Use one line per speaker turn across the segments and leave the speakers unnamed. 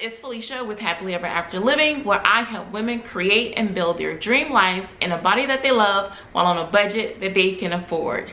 it's Felicia with Happily Ever After Living, where I help women create and build their dream lives in a body that they love while on a budget that they can afford.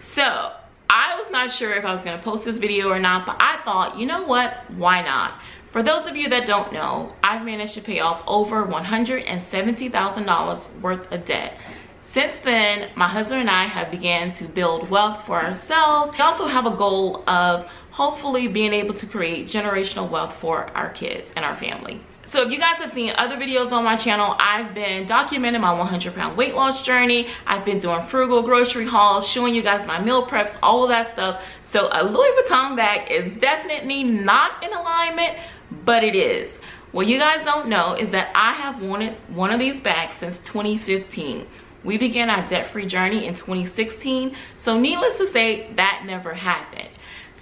So, I was not sure if I was going to post this video or not, but I thought, you know what, why not? For those of you that don't know, I've managed to pay off over $170,000 worth of debt. Since then, my husband and I have began to build wealth for ourselves. We also have a goal of hopefully being able to create generational wealth for our kids and our family. So if you guys have seen other videos on my channel, I've been documenting my 100 pound weight loss journey. I've been doing frugal grocery hauls, showing you guys my meal preps, all of that stuff. So a Louis Vuitton bag is definitely not in alignment, but it is. What you guys don't know is that I have wanted one of these bags since 2015. We began our debt-free journey in 2016, so needless to say, that never happened.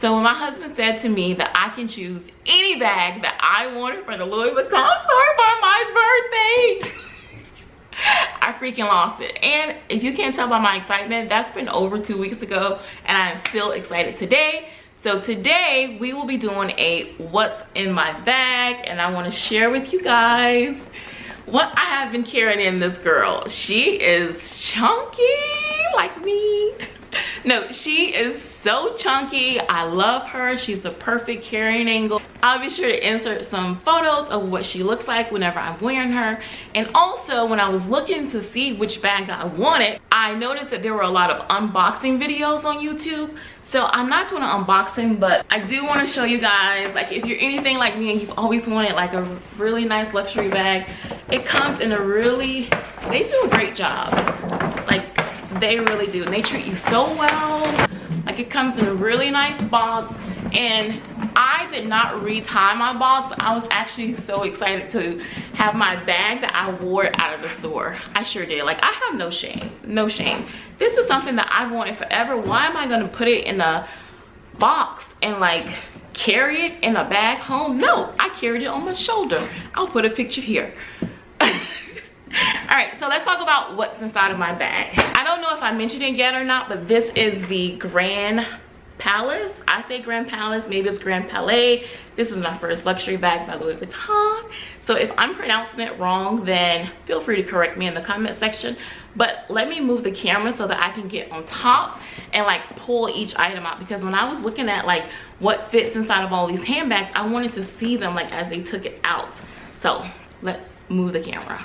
So when my husband said to me that I can choose any bag that I wanted from the Louis Vuitton store for my birthday, I freaking lost it. And if you can't tell by my excitement, that's been over two weeks ago and I'm still excited today. So today we will be doing a what's in my bag and I want to share with you guys what I have been carrying in this girl. She is chunky like me. No, she is so chunky. I love her. She's the perfect carrying angle. I'll be sure to insert some photos of what she looks like whenever I'm wearing her. And also when I was looking to see which bag I wanted, I noticed that there were a lot of unboxing videos on YouTube. So I'm not doing an unboxing, but I do want to show you guys, like if you're anything like me and you've always wanted like a really nice luxury bag, it comes in a really, they do a great job. They really do. And they treat you so well. Like it comes in a really nice box. And I did not retie my box. I was actually so excited to have my bag that I wore out of the store. I sure did. Like I have no shame. No shame. This is something that I've wanted forever. Why am I going to put it in a box and like carry it in a bag home? No, I carried it on my shoulder. I'll put a picture here. All right so let's talk about what's inside of my bag. I don't know if i mentioned it yet or not but this is the grand palace. I say grand palace maybe it's grand palais. This is my first luxury bag by louis vuitton. So if i'm pronouncing it wrong then feel free to correct me in the comment section. But let me move the camera so that i can get on top and like pull each item out. Because when i was looking at like what fits inside of all these handbags i wanted to see them like as they took it out. So let's move the camera.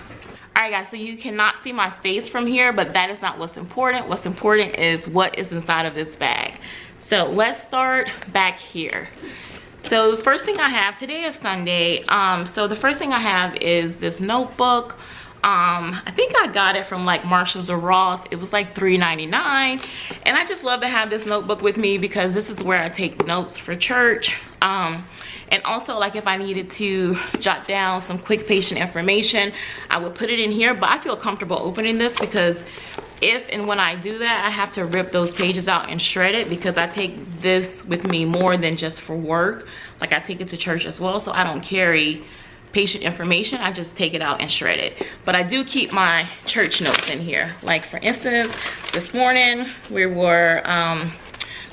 All right guys so you cannot see my face from here but that is not what's important. What's important is what is inside of this bag. So let's start back here. So the first thing i have today is sunday. Um so the first thing i have is this notebook. Um i think i got it from like marshalls or ross. It was like $3.99 and i just love to have this notebook with me because this is where i take notes for church. Um and also like if i needed to jot down some quick patient information i would put it in here. But i feel comfortable opening this because if and when i do that i have to rip those pages out and shred it because i take this with me more than just for work. Like i take it to church as well so i don't carry patient information. I just take it out and shred it. But i do keep my church notes in here. Like for instance this morning we were um,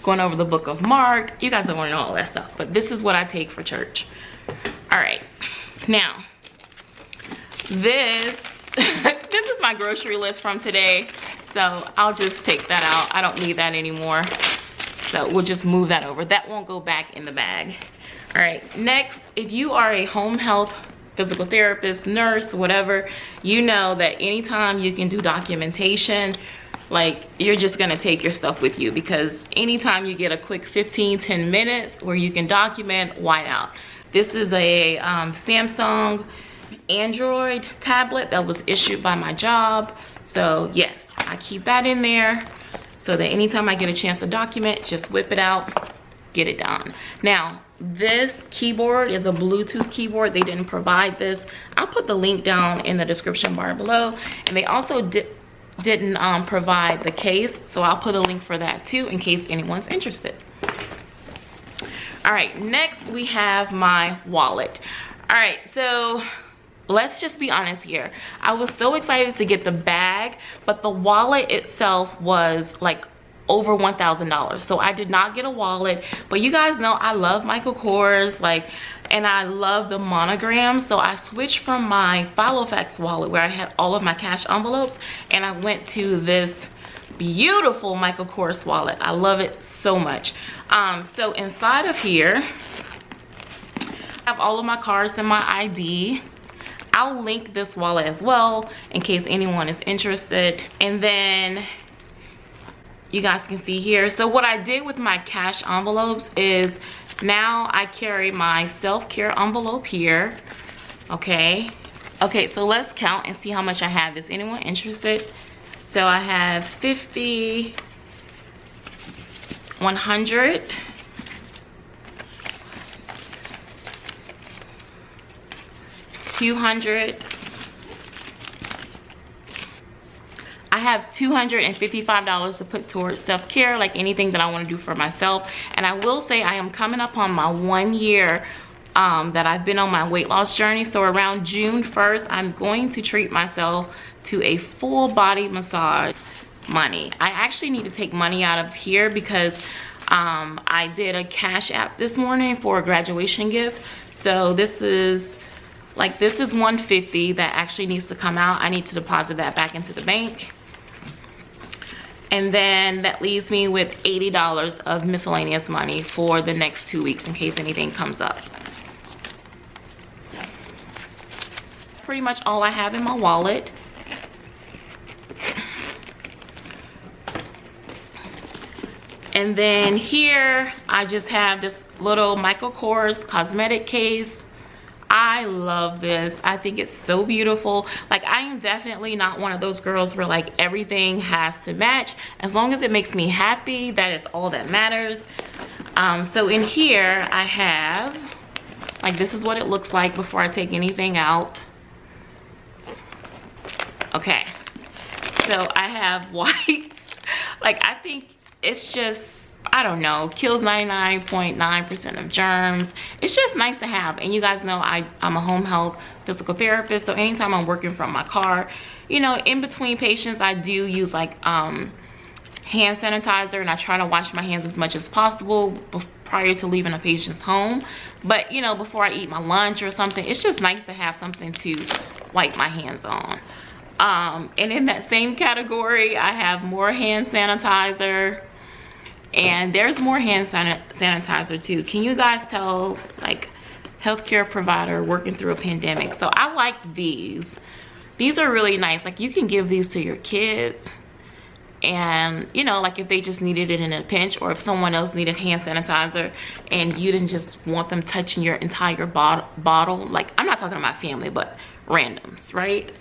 going over the book of Mark. You guys don't want to know all that stuff, but this is what I take for church. All right, now, this, this is my grocery list from today. So I'll just take that out. I don't need that anymore. So we'll just move that over. That won't go back in the bag. All right, next, if you are a home health physical therapist, nurse, whatever, you know that anytime you can do documentation like you're just gonna take your stuff with you because anytime you get a quick 15 10 minutes where you can document why not? This is a um, samsung android tablet that was issued by my job. So yes i keep that in there so that anytime i get a chance to document just whip it out get it done. Now this keyboard is a bluetooth keyboard. They didn't provide this. I'll put the link down in the description bar below. And they also did didn't um, provide the case so i'll put a link for that too in case anyone's interested. All right next we have my wallet. All right so let's just be honest here. I was so excited to get the bag but the wallet itself was like over $1,000. So I did not get a wallet, but you guys know I love Michael Kors. Like and I love the monogram. So I switched from my Filofax wallet where I had all of my cash envelopes and I went to this beautiful Michael Kors wallet. I love it so much. Um, so inside of here, I have all of my cards and my ID. I'll link this wallet as well in case anyone is interested. And then you guys can see here. So what I did with my cash envelopes is now I carry my self-care envelope here. Okay. Okay, so let's count and see how much I have. Is anyone interested? So I have 50, 100, 200 have $255 to put towards self-care, like anything that I want to do for myself. And I will say I am coming up on my one year um, that I've been on my weight loss journey. So around June 1st, I'm going to treat myself to a full body massage money. I actually need to take money out of here because um, I did a cash app this morning for a graduation gift. So this is like this is 150 that actually needs to come out i need to deposit that back into the bank and then that leaves me with $80 of miscellaneous money for the next two weeks in case anything comes up. Pretty much all I have in my wallet. And then here I just have this little Michael Kors cosmetic case I love this. I think it's so beautiful. Like I am definitely not one of those girls where like everything has to match. As long as it makes me happy, that is all that matters. Um, so in here I have, like this is what it looks like before I take anything out. Okay, so I have white. like I think it's just I don't know, kills 99.9% of germs. It's just nice to have. And you guys know I, I'm a home health physical therapist. So anytime I'm working from my car, you know, in between patients, I do use like um, hand sanitizer and I try to wash my hands as much as possible prior to leaving a patient's home. But, you know, before I eat my lunch or something, it's just nice to have something to wipe my hands on. Um, and in that same category, I have more hand sanitizer and there's more hand sanitizer too. Can you guys tell like healthcare provider working through a pandemic? So i like these. These are really nice. Like you can give these to your kids. And you know like if they just needed it in a pinch or if someone else needed hand sanitizer and you didn't just want them touching your entire bot bottle like i'm not talking about family but randoms right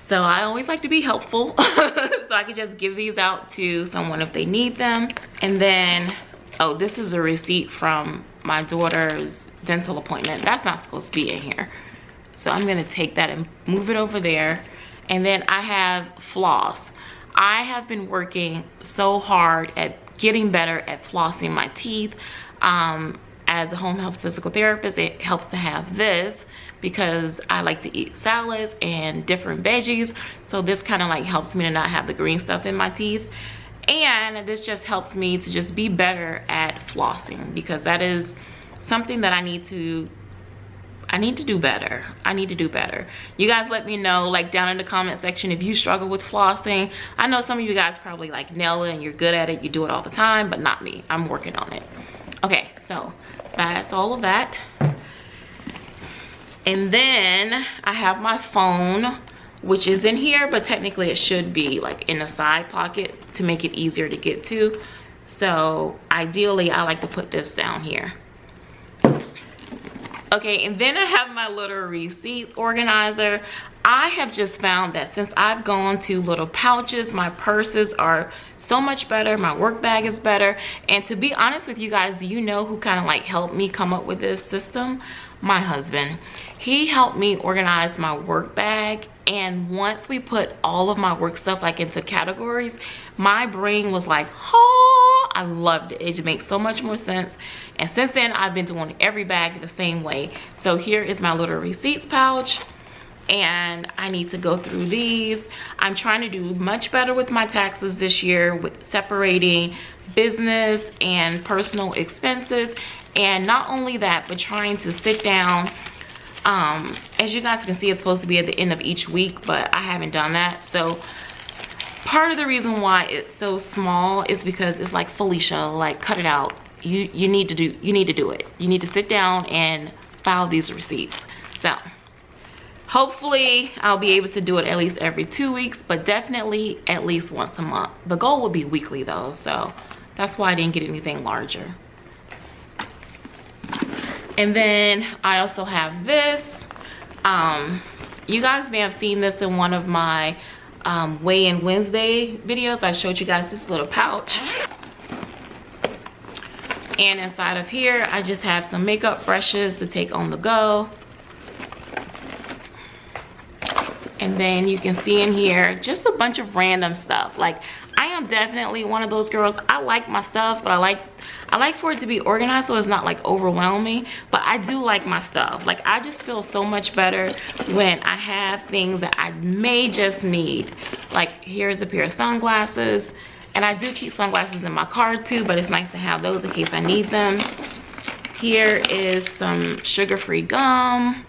so I always like to be helpful. so I could just give these out to someone if they need them. And then, oh, this is a receipt from my daughter's dental appointment. That's not supposed to be in here. So I'm gonna take that and move it over there. And then I have floss. I have been working so hard at getting better at flossing my teeth. Um, as a home health physical therapist, it helps to have this because I like to eat salads and different veggies. So this kind of like helps me to not have the green stuff in my teeth. And this just helps me to just be better at flossing because that is something that I need to I need to do better. I need to do better. You guys let me know like down in the comment section if you struggle with flossing. I know some of you guys probably like nail it and you're good at it. You do it all the time, but not me. I'm working on it. Okay, so that's all of that and then i have my phone which is in here but technically it should be like in a side pocket to make it easier to get to. So ideally i like to put this down here okay and then i have my little receipts organizer. I have just found that since i've gone to little pouches my purses are so much better my work bag is better. And to be honest with you guys do you know who kind of like helped me come up with this system? My husband. He helped me organize my work bag and once we put all of my work stuff like into categories my brain was like oh i loved it. It makes so much more sense. And since then i've been doing every bag the same way. So here is my little receipts pouch and I need to go through these. I'm trying to do much better with my taxes this year with separating business and personal expenses. And not only that but trying to sit down um as you guys can see it's supposed to be at the end of each week but i haven't done that. So part of the reason why it's so small is because it's like felicia like cut it out. You you need to do you need to do it. You need to sit down and file these receipts. So hopefully i'll be able to do it at least every two weeks but definitely at least once a month. The goal would be weekly though so that's why i didn't get anything larger. And then i also have this. Um you guys may have seen this in one of my um, weigh-in wednesday videos i showed you guys this little pouch. And inside of here i just have some makeup brushes to take on the go. And then you can see in here just a bunch of random stuff like i am definitely one of those girls i like my stuff but i like i like for it to be organized so it's not like overwhelming but i do like my stuff like i just feel so much better when i have things that i may just need like here's a pair of sunglasses and I do keep sunglasses in my car too, but it's nice to have those in case I need them. Here is some sugar-free gum,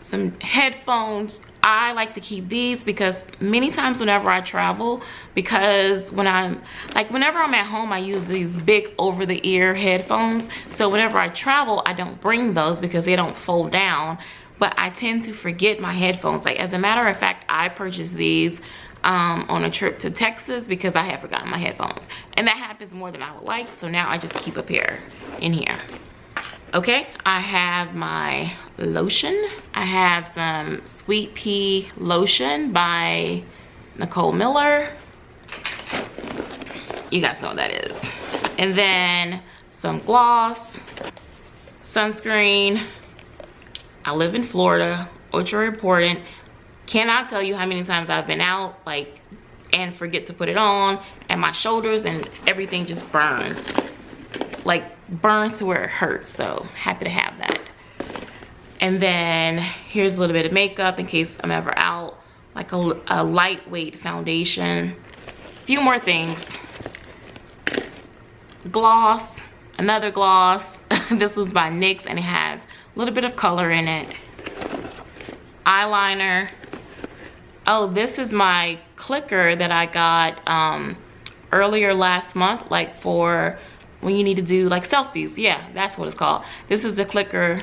some headphones. I like to keep these because many times whenever I travel, because when I'm, like whenever I'm at home, I use these big over-the-ear headphones. So whenever I travel, I don't bring those because they don't fold down. But I tend to forget my headphones. Like as a matter of fact, I purchased these um, on a trip to Texas because I had forgotten my headphones. And that happens more than I would like, so now I just keep a pair in here. Okay, I have my lotion. I have some Sweet Pea Lotion by Nicole Miller. You guys know what that is. And then some gloss, sunscreen. I live in Florida, ultra important cannot tell you how many times I've been out like and forget to put it on and my shoulders and everything just burns like burns to where it hurts so happy to have that. And then here's a little bit of makeup in case I'm ever out like a, a lightweight foundation. A few more things. Gloss another gloss. This was by NYX and it has a little bit of color in it. Eyeliner. Oh this is my clicker that i got um earlier last month like for when you need to do like selfies. Yeah that's what it's called. This is the clicker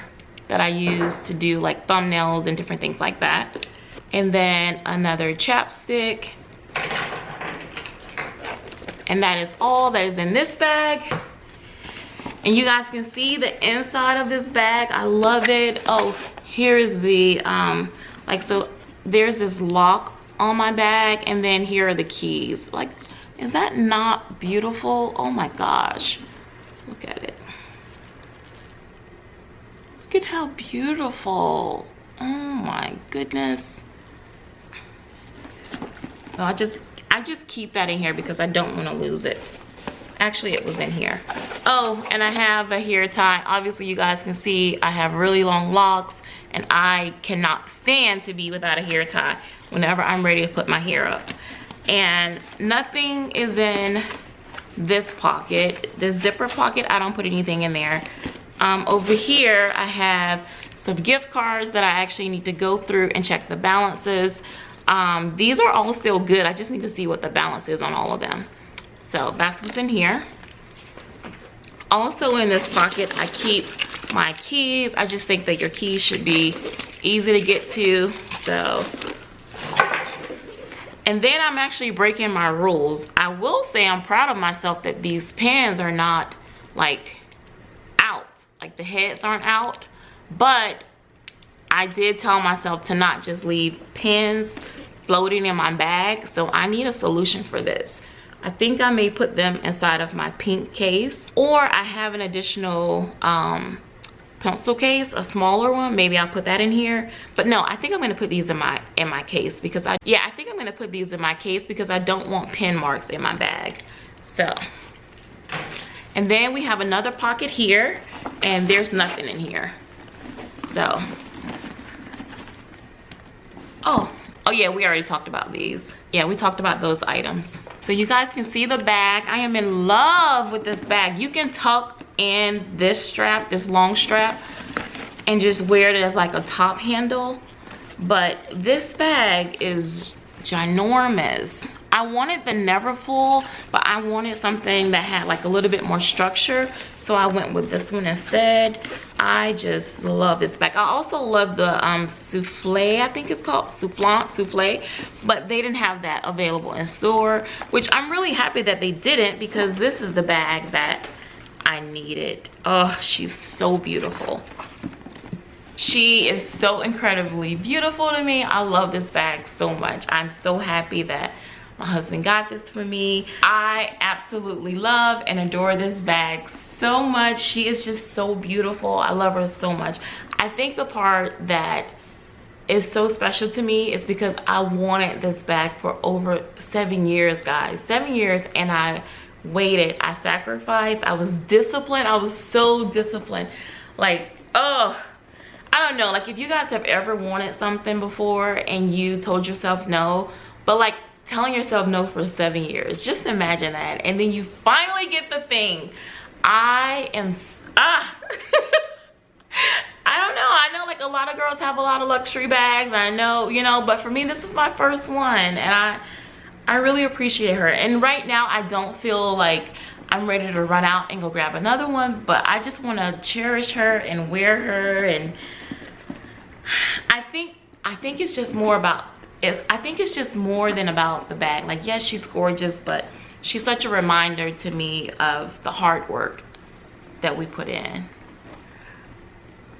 that i use to do like thumbnails and different things like that. And then another chapstick. And that is all that is in this bag. And you guys can see the inside of this bag. I love it. Oh here is the um like so there's this lock on my bag and then here are the keys. Like is that not beautiful? Oh my gosh. Look at it. Look at how beautiful. Oh my goodness. I just i just keep that in here because i don't want to lose it. Actually it was in here. Oh and i have a hair tie. Obviously you guys can see i have really long locks and I cannot stand to be without a hair tie whenever I'm ready to put my hair up. And nothing is in this pocket. The zipper pocket, I don't put anything in there. Um, over here, I have some gift cards that I actually need to go through and check the balances. Um, these are all still good. I just need to see what the balance is on all of them. So that's what's in here. Also in this pocket, I keep my keys. I just think that your keys should be easy to get to. So, and then I'm actually breaking my rules. I will say I'm proud of myself that these pins are not like out. Like the heads aren't out. But I did tell myself to not just leave pins floating in my bag. So I need a solution for this. I think I may put them inside of my pink case or I have an additional um, pencil case a smaller one maybe i'll put that in here. But no i think i'm going to put these in my in my case because i yeah i think i'm going to put these in my case because i don't want pen marks in my bag. So and then we have another pocket here and there's nothing in here. So oh oh yeah we already talked about these. Yeah we talked about those items. So you guys can see the bag. I am in love with this bag. You can tuck in this strap, this long strap, and just wear it as like a top handle. But this bag is ginormous. I wanted the Neverfull, but I wanted something that had like a little bit more structure. So I went with this one instead. I just love this bag. I also love the um, Souffle, I think it's called, Soufflant, Souffle. But they didn't have that available in store, which I'm really happy that they didn't because this is the bag that I need it. Oh, she's so beautiful. She is so incredibly beautiful to me. I love this bag so much. I'm so happy that my husband got this for me. I absolutely love and adore this bag so much. She is just so beautiful. I love her so much. I think the part that is so special to me is because I wanted this bag for over seven years, guys. Seven years and I waited. I sacrificed. I was disciplined. I was so disciplined. Like, oh, I don't know. Like if you guys have ever wanted something before and you told yourself no, but like telling yourself no for seven years just imagine that and then you finally get the thing i am ah i don't know i know like a lot of girls have a lot of luxury bags i know you know but for me this is my first one and i i really appreciate her. And right now i don't feel like i'm ready to run out and go grab another one but i just want to cherish her and wear her. And i think i think it's just more about I think it's just more than about the bag. Like, yes, she's gorgeous, but she's such a reminder to me of the hard work that we put in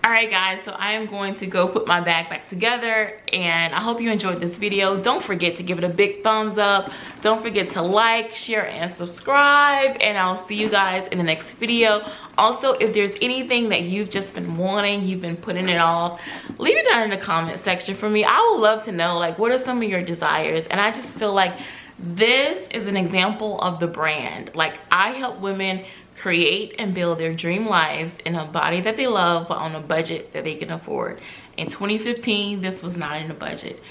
all right guys so i am going to go put my bag back together and i hope you enjoyed this video. Don't forget to give it a big thumbs up. Don't forget to like share and subscribe and i'll see you guys in the next video. Also if there's anything that you've just been wanting you've been putting it off leave it down in the comment section for me. I would love to know like what are some of your desires? And i just feel like this is an example of the brand. Like i help women create and build their dream lives in a body that they love but on a budget that they can afford. In 2015 this was not in the budget.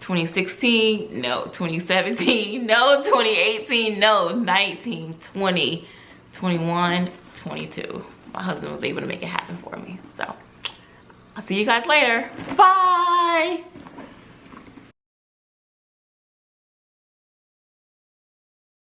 2016 no. 2017 no. 2018 no. 19 20 21 22 my husband was able to make it happen for me. So i'll see you guys later. Bye